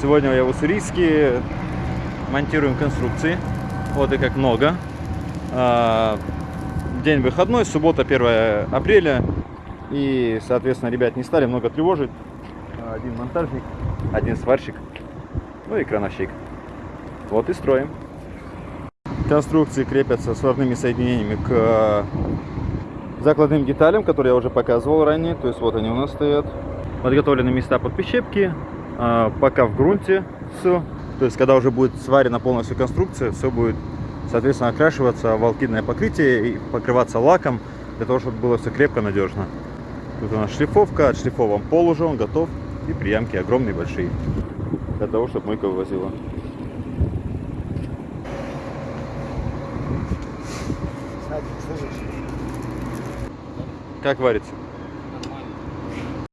Сегодня я в Уссурийске. Монтируем конструкции. Вот и как много. А, День выходной, суббота 1 апреля. И, соответственно, ребят не стали много тревожить. Один монтажник, один сварщик, ну и крановщик. Вот и строим. Конструкции крепятся сварными соединениями к э, закладным деталям, которые я уже показывал ранее. То есть вот они у нас стоят. Подготовлены места под прищепки. А, Пока в грунте все. То есть когда уже будет сварена полностью конструкция, все будет, соответственно, окрашиваться в алкидное покрытие и покрываться лаком, для того, чтобы было все крепко, надежно. Тут у нас шлифовка, отшлифован пол уже, он готов. И приямки огромные, большие. Для того, чтобы мойка вывозила. Как варится?